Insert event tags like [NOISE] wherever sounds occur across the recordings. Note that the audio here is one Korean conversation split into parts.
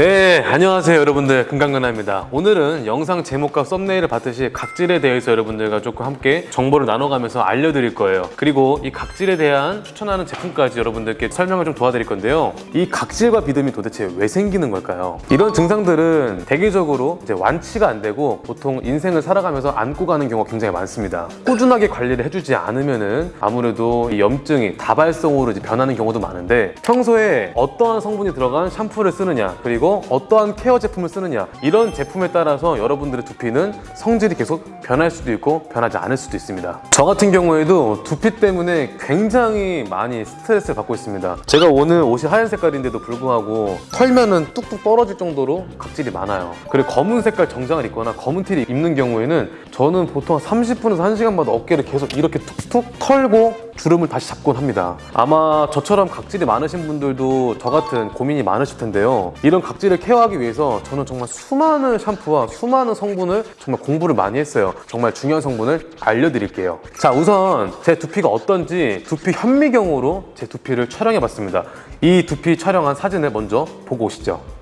네 안녕하세요 여러분들. 금강근아입니다. 오늘은 영상 제목과 썸네일을 봤듯이 각질에 대해서 여러분들과 조금 함께 정보를 나눠가면서 알려드릴 거예요. 그리고 이 각질에 대한 추천하는 제품까지 여러분들께 설명을 좀 도와드릴 건데요. 이 각질과 비듬이 도대체 왜 생기는 걸까요? 이런 증상들은 대개적으로 이제 완치가 안 되고 보통 인생을 살아가면서 안고 가는 경우가 굉장히 많습니다. 꾸준하게 관리를 해주지 않으면 은 아무래도 이 염증이 다발성으로 이제 변하는 경우도 많은데 평소에 어떠한 성분이 들어간 샴푸를 쓰느냐 그리고 어떠한 케어 제품을 쓰느냐. 이런 제품에 따라서 여러분들의 두피는 성질이 계속 변할 수도 있고 변하지 않을 수도 있습니다. 저 같은 경우에도 두피 때문에 굉장히 많이 스트레스를 받고 있습니다. 제가 오늘 옷이 하얀 색깔인데도 불구하고 털면은 뚝뚝 떨어질 정도로 각질이 많아요. 그리고 검은 색깔 정장을 입거나 검은 티를 입는 경우에는 저는 보통 한 30분에서 1시간마다 어깨를 계속 이렇게 툭툭 털고 주름을 다시 잡곤 합니다. 아마 저처럼 각질이 많으신 분들도 저 같은 고민이 많으실 텐데요. 이런 각질을 케어하기 위해서 저는 정말 수많은 샴푸와 수많은 성분을 정말 공부를 많이 했어요. 정말 중요한 성분을 알려드릴게요. 자 우선 제 두피가 어떤지 두피 현미경으로 제 두피를 촬영해 봤습니다. 이 두피 촬영한 사진을 먼저 보고 오시죠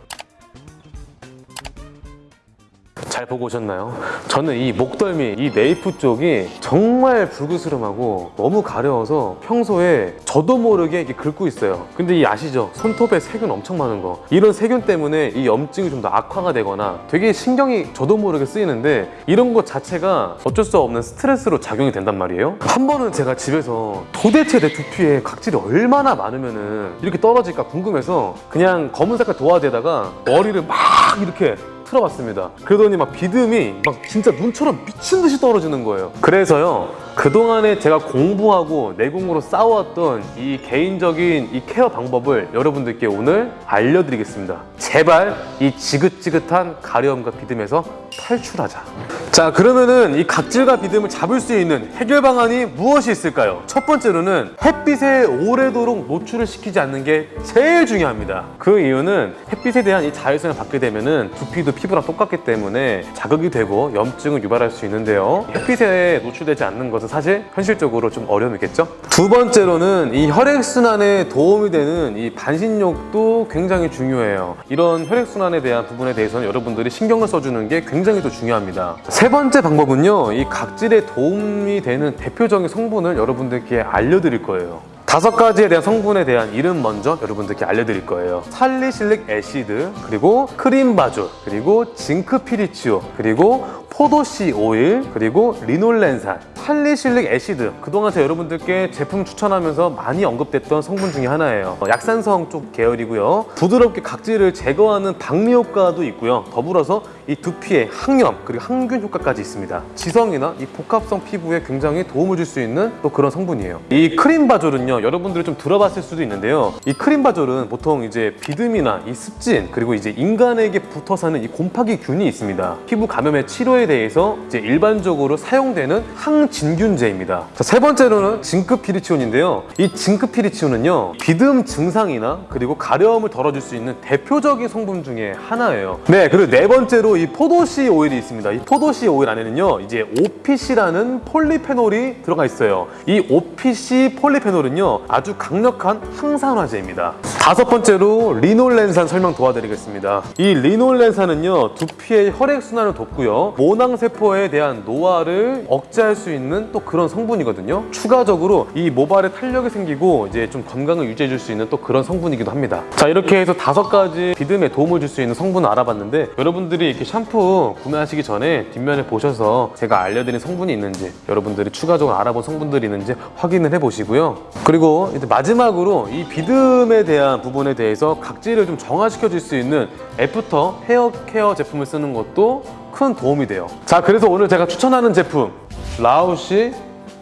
보고 오셨나요? 저는 이 목덜미, 이 네이프 쪽이 정말 불그스름하고 너무 가려워서 평소에 저도 모르게 이렇게 긁고 있어요. 근데 이 아시죠? 손톱에 세균 엄청 많은 거. 이런 세균 때문에 이 염증이 좀 더 악화가 되거나 되게 신경이 저도 모르게 쓰이는데 이런 것 자체가 어쩔 수 없는 스트레스로 작용이 된단 말이에요. 한 번은 제가 집에서 도대체 내 두피에 각질이 얼마나 많으면은 이렇게 떨어질까 궁금해서 그냥 검은 색깔 도화지에다가 머리를 막 이렇게 틀어봤습니다. 그러더니 막 비듬이 막 진짜 눈처럼 미친 듯이 떨어지는 거예요. 그래서요 그동안에 제가 공부하고 내공으로 쌓아왔던 이 개인적인 이 케어 방법을 여러분들께 오늘 알려드리겠습니다. 제발 이 지긋지긋한 가려움과 비듬에서 탈출하자. 자 그러면은 이 각질과 비듬을 잡을 수 있는 해결 방안이 무엇이 있을까요? 첫 번째로는 햇빛에 오래도록 노출을 시키지 않는 게 제일 중요합니다. 그 이유는 햇빛에 대한 이 자외선을 받게 되면은 두피도 피부랑 똑같기 때문에 자극이 되고 염증을 유발할 수 있는데요. 햇빛에 노출되지 않는 것은 사실 현실적으로 좀 어려움이겠죠? 두 번째로는 이 혈액순환에 도움이 되는 이 반신욕도 굉장히 중요해요. 이런 혈액순환에 대한 부분에 대해서는 여러분들이 신경을 써주는 게 굉장히 또 중요합니다. 세 번째 방법은요 이 각질에 도움이 되는 대표적인 성분을 여러분들께 알려드릴 거예요. 다섯 가지에 대한 성분에 대한 이름 먼저 여러분들께 알려드릴 거예요. 살리실릭 애시드 그리고 크림바졸 그리고 징크피리치오 그리고 포도씨 오일 그리고 리놀렌산 Salicylic acid. 그동안 제가 여러분들께 제품 추천하면서 많이 언급됐던 성분 중에 하나예요. 어, 약산성 쪽 계열이고요. 부드럽게 각질을 제거하는 박리 효과도 있고요. 더불어서 이 두피에 항염 그리고 항균 효과까지 있습니다. 지성이나 이 복합성 피부에 굉장히 도움을 줄 수 있는 또 그런 성분이에요. 이 climbazole은요 여러분들이 좀 들어봤을 수도 있는데요. 이 climbazole은 보통 이제 비듬이나 이 습진 그리고 이제 인간에게 붙어 사는 이 곰팡이 균이 있습니다. 피부 감염의 치료에 대해서 이제 일반적으로 사용되는 항진균제입니다. 자, 세 번째로는 zinc pyrithione인데요. 이 zinc pyrithione은요 비듬 증상이나 그리고 가려움을 덜어줄 수 있는 대표적인 성분 중에 하나예요. 네 그리고 네 번째로 이 포도씨 오일이 있습니다. 이 포도씨 오일 안에는요 이제 OPC라는 폴리페놀이 들어가 있어요. 이 OPC 폴리페놀은요 아주 강력한 항산화제입니다. 다섯 번째로 리놀렌산 설명 도와드리겠습니다. 이 리놀렌산은요 두피의 혈액순환을 돕고요 모낭세포에 대한 노화를 억제할 수 있는 또 그런 성분이거든요. 추가적으로 이 모발에 탄력이 생기고 이제 좀 건강을 유지해 줄 수 있는 또 그런 성분이기도 합니다. 자 이렇게 해서 다섯 가지 비듬에 도움을 줄 수 있는 성분을 알아봤는데 여러분들이 이렇게 샴푸 구매하시기 전에 뒷면에 보셔서 제가 알려드린 성분이 있는지 여러분들이 추가적으로 알아본 성분들이 있는지 확인을 해보시고요. 그리고 이제 마지막으로 이 비듬에 대한 부분에 대해서 각질을 좀 정화시켜 줄 수 있는 after hair care 제품을 쓰는 것도 큰 도움이 돼요. 자 그래서 오늘 제가 추천하는 제품 라우시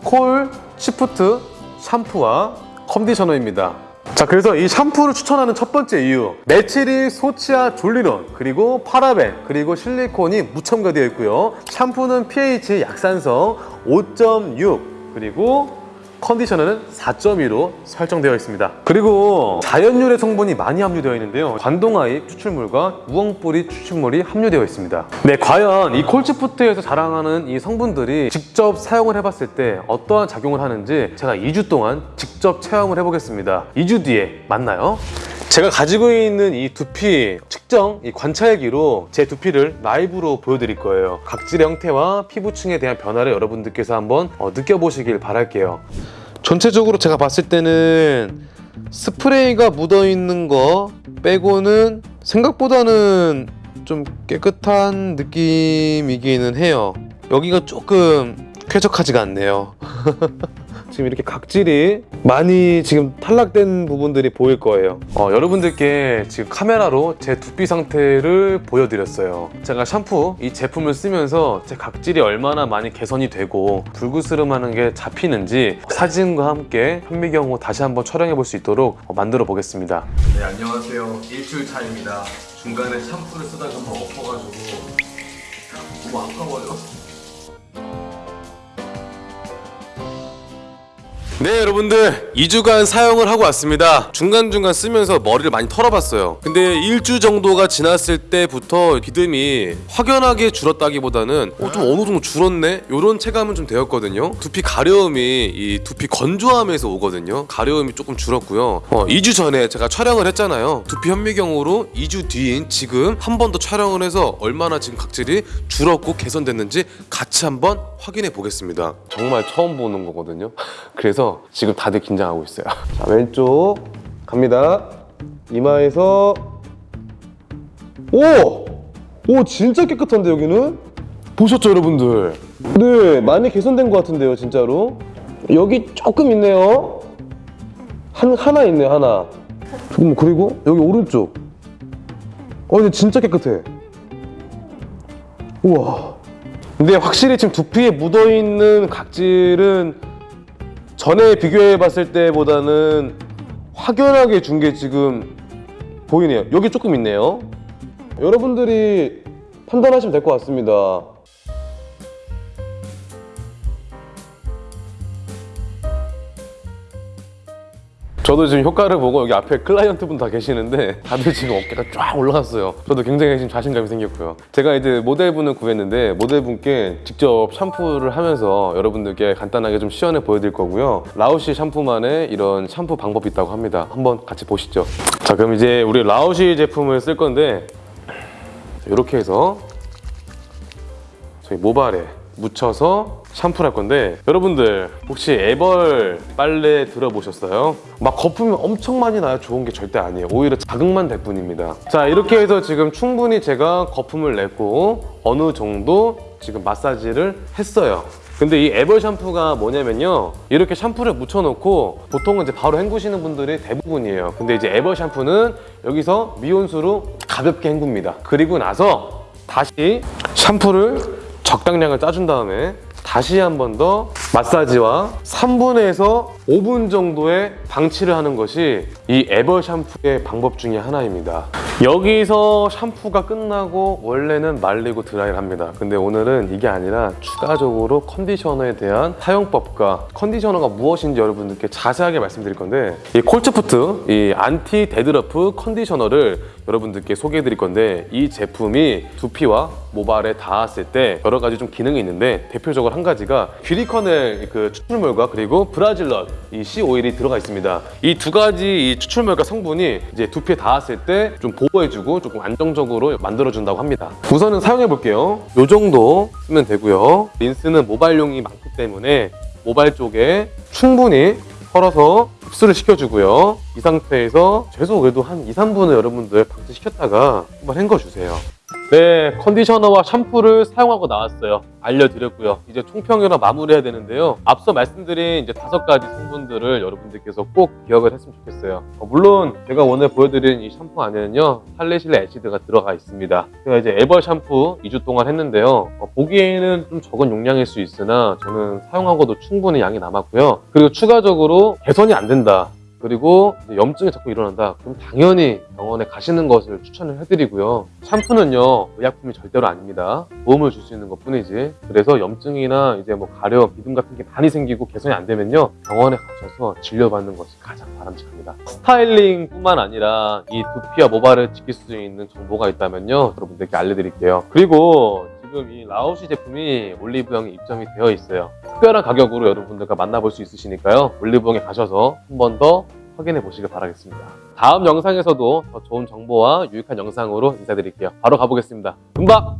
coltsfoot 샴푸와 컨디셔너입니다. 자 그래서 이 샴푸를 추천하는 첫 번째 이유. 메칠이소치아졸리논 그리고 파라벤 그리고 실리콘이 무첨가되어 있고요. 샴푸는 pH 약산성 5.6 그리고 컨디셔너는 4.2로 설정되어 있습니다. 그리고 자연유래 성분이 많이 함유되어 있는데요. 관동아잎 추출물과 우엉뿌리 추출물이 함유되어 있습니다. 네 과연 이 콜치푸트에서 자랑하는 이 성분들이 직접 사용을 해봤을 때 어떠한 작용을 하는지 제가 2주 동안 직접 체험을 해보겠습니다. 2주 뒤에 만나요 제가 가지고 있는 이 두피 측정 이 관찰기로 제 두피를 라이브로 보여드릴 거예요. 각질의 형태와 피부층에 대한 변화를 여러분들께서 한번 어, 느껴보시길 바랄게요. 전체적으로 제가 봤을 때는 스프레이가 묻어 있는 거 빼고는 생각보다는 좀 깨끗한 느낌이기는 해요. 여기가 조금 쾌적하지가 않네요. [LAUGHS] 지금 이렇게 각질이 많이 지금 탈락된 부분들이 보일 거예요. 어, 여러분들께 지금 카메라로 제 두피 상태를 보여드렸어요. 제가 샴푸 이 제품을 쓰면서 제 각질이 얼마나 많이 개선이 되고 불그스름하는 게 잡히는지 사진과 함께 현미경으로 다시 한번 촬영해 볼 수 있도록 어, 만들어 보겠습니다. 네 안녕하세요 일주일 차입니다 중간에 샴푸를 쓰다가 막 엎어가지고 너무 아까워요 네 여러분들. 2주간 사용을 하고 왔습니다. 중간중간 쓰면서 머리를 많이 털어봤어요. 근데 1주 정도가 지났을 때부터 비듬이 확연하게 줄었다기보다는 어, 좀 어느 정도 줄었네? 이런 체감은 좀 되었거든요. 두피 가려움이 이 두피 건조함에서 오거든요. 가려움이 조금 줄었고요. 어, 2주 전에 제가 촬영을 했잖아요. 두피 현미경으로 2주 뒤인 지금 한 번 더 촬영을 해서 얼마나 지금 각질이 줄었고 개선됐는지 같이 한번 확인해 보겠습니다. 정말 처음 보는 거거든요. 그래서 지금 다들 긴장하고 있어요. [LAUGHS] 자, 왼쪽 갑니다. 이마에서 오! 오, 진짜 깨끗한데 여기는? 보셨죠, 여러분들? 네, 많이 개선된 것 같은데요, 진짜로. 여기 조금 있네요. 한 하나 있네요, 하나. 잠깐만, 그리고 여기 오른쪽. 어, 근데 진짜 깨끗해. 우와. 근데 확실히 지금 두피에 묻어 있는 각질은 전에 비교해 봤을 때보다는 확연하게 준 게 지금 보이네요. 여기 조금 있네요. 여러분들이 판단하시면 될 것 같습니다. 저도 지금 효과를 보고 여기 앞에 클라이언트 분 다 계시는데 다들 지금 어깨가 쫙 올라갔어요. 저도 굉장히 지금 자신감이 생겼고요. 제가 이제 모델분을 구했는데 모델분께 직접 샴푸를 하면서 여러분들께 간단하게 좀 시연해 보여드릴 거고요. 라우시 샴푸만의 이런 샴푸 방법이 있다고 합니다. 한번 같이 보시죠. 자 그럼 이제 우리 라우시 제품을 쓸 건데 이렇게 해서 저희 모발에 묻혀서 샴푸를 할 건데 여러분들 혹시 에벌 빨래 들어보셨어요? 막 거품이 엄청 많이 나야 좋은 게 절대 아니에요. 오히려 자극만 될 뿐입니다. 자 이렇게 해서 지금 충분히 제가 거품을 냈고 어느 정도 지금 마사지를 했어요. 근데 이 애벌 샴푸가 뭐냐면요. 이렇게 샴푸를 묻혀놓고 보통은 이제 바로 헹구시는 분들이 대부분이에요. 근데 이제 애벌 샴푸는 여기서 미온수로 가볍게 헹굽니다. 그리고 나서 다시 샴푸를 적당량을 짜준 다음에 다시 한 번 더 마사지와 3분에서 5분 정도의 방치를 하는 것이 이 애벌 샴푸의 방법 중에 하나입니다. 여기서 샴푸가 끝나고 원래는 말리고 드라이를 합니다. 근데 오늘은 이게 아니라 추가적으로 컨디셔너에 대한 사용법과 컨디셔너가 무엇인지 여러분들께 자세하게 말씀드릴 건데 이 coltsfoot 이 anti-dandruff 컨디셔너를 여러분들께 소개해 드릴 건데 이 제품이 두피와 모발에 닿았을 때 여러 가지 좀 기능이 있는데 대표적으로 한 가지가 귀리커 넬그 추출물과 그리고 브라질럿 이 C 오일이 들어가 있습니다. 이 두 가지 이 추출물과 성분이 이제 두피에 닿았을 때 좀 보호해주고 조금 안정적으로 만들어준다고 합니다. 우선은 사용해 볼게요. 이 정도 쓰면 되고요. 린스는 모발용이 많기 때문에 모발 쪽에 충분히 털어서 흡수를 시켜주고요. 이 상태에서 최소 그래도 한 2, 3분을 여러분들 방치시켰다가 한번 헹궈주세요. 네, 컨디셔너와 샴푸를 사용하고 나왔어요. 알려드렸고요. 이제 총평이랑 마무리해야 되는데요. 앞서 말씀드린 이제 다섯 가지 성분들을 여러분들께서 꼭 기억을 했으면 좋겠어요. 어, 물론 제가 오늘 보여드린 이 샴푸 안에는요, 살리실레 애시드가 들어가 있습니다. 제가 이제 에버 샴푸 2주 동안 했는데요. 어, 보기에는 좀 적은 용량일 수 있으나 저는 사용하고도 충분히 양이 남았고요. 그리고 추가적으로 개선이 안 된다. 그리고 염증이 자꾸 일어난다. 그럼 당연히 병원에 가시는 것을 추천을 해드리고요. 샴푸는요 의약품이 절대로 아닙니다. 도움을 줄 수 있는 것 뿐이지. 그래서 염증이나 이제 뭐 가려움, 비듬 같은 게 많이 생기고 개선이 안 되면요 병원에 가셔서 진료받는 것이 가장 바람직합니다. 스타일링 뿐만 아니라 이 두피와 모발을 지킬 수 있는 정보가 있다면요 여러분들께 알려드릴게요. 그리고 지금 이 라오시 제품이 올리브영에 입점이 되어 있어요. 특별한 가격으로 여러분들과 만나볼 수 있으시니까요. 올리브영에 가셔서 한 번 더 확인해 보시길 바라겠습니다. 다음 영상에서도 더 좋은 정보와 유익한 영상으로 인사드릴게요. 바로 가보겠습니다. 금방!